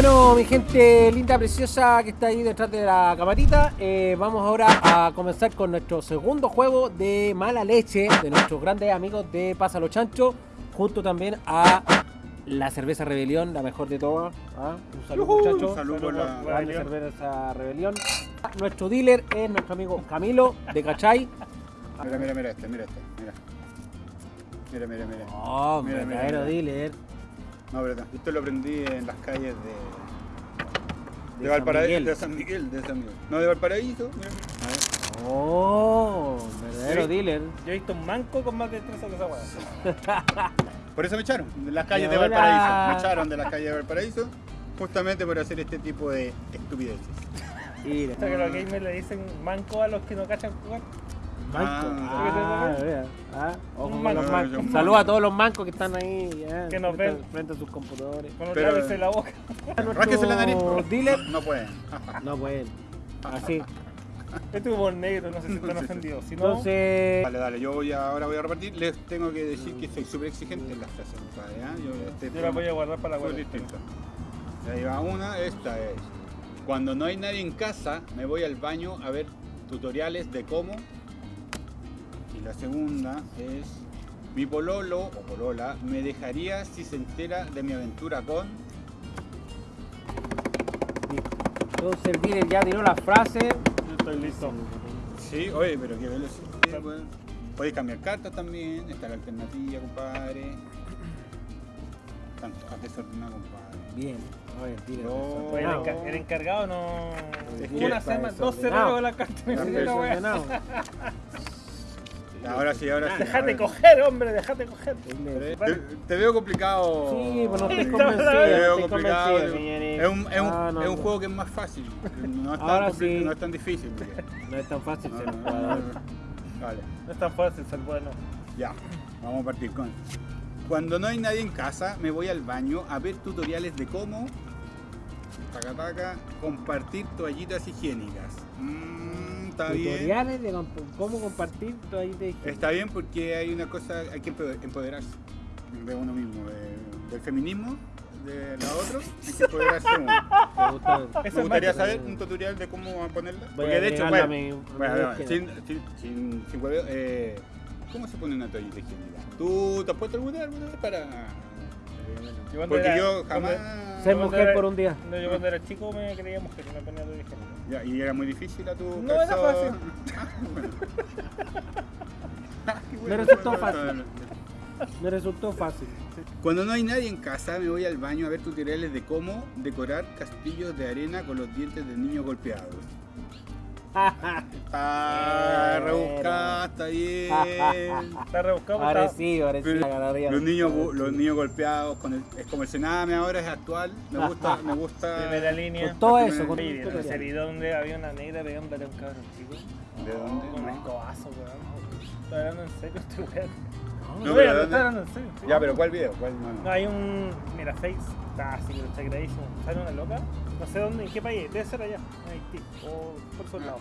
Bueno, mi gente linda, preciosa que está ahí detrás de la camarita, eh, vamos ahora a comenzar con nuestro segundo juego de mala leche de nuestros grandes amigos de Pásalo Chancho, junto también a la cerveza Rebelión, la mejor de todas. ¿ah? Un saludo, muchachos. un saludo por la cerveza Rebelión. Nuestro dealer es nuestro amigo Camilo de Cachay. Mira, mira, mira este, mira este, mira. Mira, mira, mira. Oh, Mira, mira. dealer. No, pero esto lo aprendí en las calles de, De Valparaíso, Miguel. de San Miguel, de San Miguel. No, de Valparaíso. Mira. Oh, verdadero Sí. dealer. Yo he visto un manco con más destreza que esa weá. Por eso me echaron de las calles de Valparaíso. Me echaron de las calles de Valparaíso justamente por hacer este tipo de estupideces. Mira. O sea, que los gamers le dicen manco a los que no cachan jugar. Ah, Ah. Ah, ojo con los mancos. Saludos a todos los mancos que están ahí ya, Que nos frente, ven. frente a sus computadores. Con en la boca. Rásquese la nariz. No, pueden. No pueden. Así. Este humor negro, no sé si están ofendidos. Si no, Entonces, Dale, dale, yo voy a- ahora voy a repartir. Les tengo que decir que soy súper exigente en las frases. Yo, este yo la voy a guardar para la. Y ahí va una, esta es. Cuando no hay nadie en casa, me voy al baño a ver tutoriales de cómo. Y la segunda es. Mi pololo o polola me dejaría si se entera de mi aventura con. entonces el dealer ya tiró la frase. Yo estoy listo. Sí, oye, pero qué velocidad. weón. Podéis cambiar cartas también, está la alternativa, compadre. Tanto, has desordenado, compadre. Bien. A ver, dealer. No. Oye, el, desordenado. enca- el encargado no. Es que una semana, dos semanas con la carta. Ahora sí, ahora sí. Dejate coger, hombre, dejate coger. Te, te veo complicado. Sí, pues no estoy Te convencido. Te no veo complicado. Es un, es un, Ah, no, es un no. juego que es más fácil. No es tan, Ahora sí. no es tan difícil. porque- No es tan fácil ser jugador. Vale, No es tan fácil ser bueno. ya. Vamos a partir con. Cuando no hay nadie en casa, me voy al baño a ver tutoriales de cómo. Taca, taca, compartir toallitas higiénicas. Mm, está bien. Tutoriales de comp- cómo compartir tu ahí de Está bien porque hay una cosa, hay que empoder- empoderarse de uno mismo, de- del feminismo, de la otra, hay que empoderarse uno. Me gusta. Gustaría más- saber un tutorial de cómo ponerla. Voy Porque a de hecho, bueno, mi- mi sin, sin, sin, sin hueveo, eh, ¿cómo se pone una toallita higiénica? ¿Tú te has puesto alguna alguna vez para...? Cuando Porque era- yo jamás... Ser mujer era- por un día. No, yo cuando era chico me creía mujer me ponía todo higiénico. Ya, y era muy difícil a tu No, era fácil. Ah, bueno. Ah, Me resultó bueno, fácil. Me resultó fácil. Cuando no hay nadie en casa, me voy al baño a ver tutoriales de cómo decorar castillos de arena con los dientes de niños golpeados. Está Bueno. rebuscada, está bien. Está rebuscado, Ahora está- sí, ahora sí. Agarraría. los niños los niños golpeados con el, es como el cename ahora es actual me gusta me gusta primera línea. Con todo la eso, con ¿vieron ese tutorial. video donde había una negra pegándole a un cabrón chico? ¿De dónde? Con un escobazo, weón. Estoy hablando en serio este weón. No, No, pero serio. sí. ya pero cuál video cuál no, No, hay un. Mira, Face. Está así, pero está gradísimo. Sale una loca. No sé dónde, en qué país. Debe ser allá, en Haití. O por esos Ah, lados.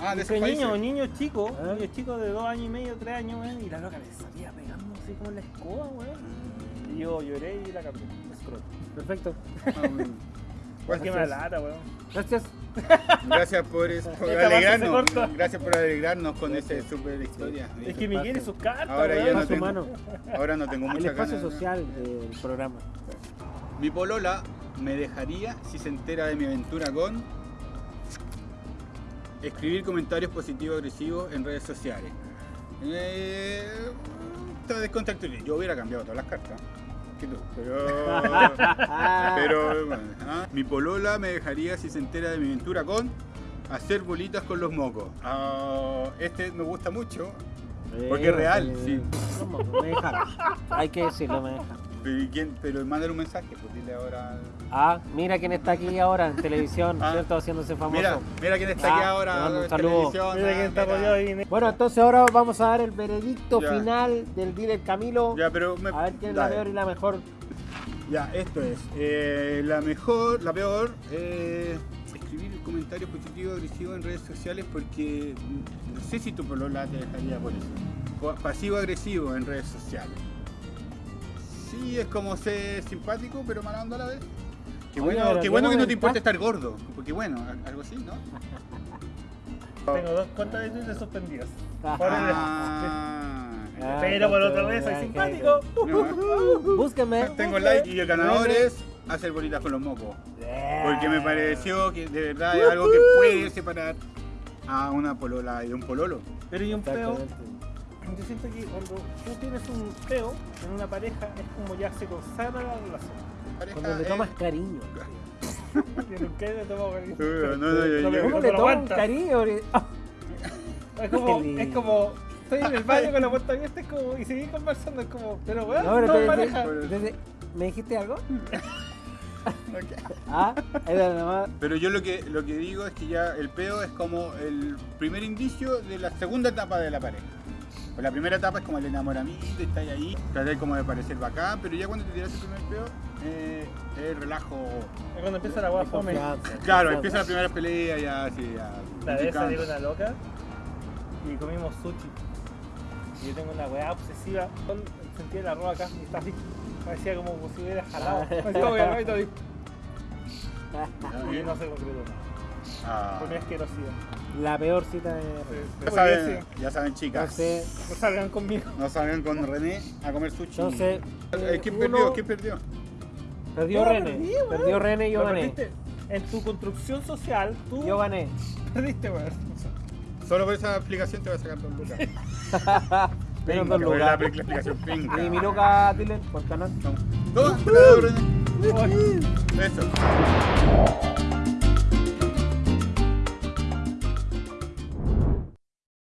ah de esos niño, países niño chico, ¿Eh? niño chico de dos años y medio, tres años, weón. Y la loca le salía pegando así como en la escoba, weón. Y yo lloré y la cambié. Perfecto. Ah, que me Gracias. lata, weón. Gracias. Gracias por, Esta alegrarnos gracias por alegrarnos con esa super historia Es que Miguel y sus cartas, Ahora ya no Espacio tengo- humano. ahora no tengo El mucha espacio ganas social del programa. mi polola me dejaría si se entera de mi aventura con escribir comentarios positivos agresivos en redes sociales. Eh, está descontracturado. Yo hubiera cambiado todas las cartas. Pero, pero bueno, ah, mi polola me dejaría si se entera de mi aventura con hacer bolitas con los mocos. Ah, este me gusta mucho. Porque es real, sí. ¿Cómo? Me dejaron. Hay que decirlo, me dejaron. Pero, ¿y quién- pero mándale un mensaje, pues dile ahora. Ah, mira quién está aquí ahora en televisión, Ah. ¿cierto? Haciéndose famoso. Mira, mira quién está aquí Ah, ahora. en televisión, Mira ah, quién está mira. apoyado ahí. Bueno, entonces ahora vamos a dar el veredicto Ya. final del dealer Camilo. Ya, pero me- A ver quién es la peor y la mejor. Ya, esto es. eh, la mejor, la peor, eh, escribir comentarios positivos agresivos en redes sociales porque mm, no sé si tu polola te dejaría por eso. Po- Pasivo-agresivo en redes sociales. Sí, es como ser simpático, pero mala onda a la vez. Qué bueno, qué bueno que no te importa estar gordo. Porque bueno, algo así, ¿no? Tengo dos cuentas de Twitter suspendidas. Ah. Ah, Ah, Pero por otra vez soy ok, simpático. no. Búsquenme. Tengo like y el ganador es hacer bolitas con los mocos. Porque me pareció que de verdad es algo que puede separar a una polola y de un pololo. Pero y un peo, Exactamente. Yo siento que cuando tú tienes un peo en una pareja es como ya se consagra la relación. Pareja Cuando le es- tomas cariño. Yo nunca le tomo cariño. No, no, yo- No me- yo- ¿Cómo no le lo tomas aguantas. cariño? Es como, es como, estoy en el baño con la puerta abierta es como, y seguí conversando, es como, pero weón, No, pero te- pareja. ¿Me dijiste algo? Ah, era. Pero yo lo que, lo que digo es que ya el peo es como el primer indicio de la segunda etapa de la pareja. Pues la primera etapa es como el enamoramiento, está ahí, tratar como de parecer bacán, pero ya cuando te tiras el primer peo, eh, es el relajo. Es cuando empieza la weá de fome. Claro, empieza la primera pelea, ya así, ya. La vez con una loca y comimos sushi. Y yo tengo una weá obsesiva. con- Sentía el arroz acá y está así. Parecía como si hubiera jalado. Parecía como que. Y no se concretó nada. Ah, asquerosidad. La peor cita de. ya, saben, sí, ya saben, No chicas. sé, No salgan conmigo. No salgan con René a comer sushi. entonces. Eh, ¿Quién uno- perdió? ¿Quién perdió? Perdió No, René. perdí. Perdió René y yo gané. perdiste. En tu construcción social, tú Yo gané. perdiste, weón. Solo por esa explicación te voy a sacar dos lucas. Menos dos lucas. la explicación pinga. Y mi loca, por canal. René. Eso.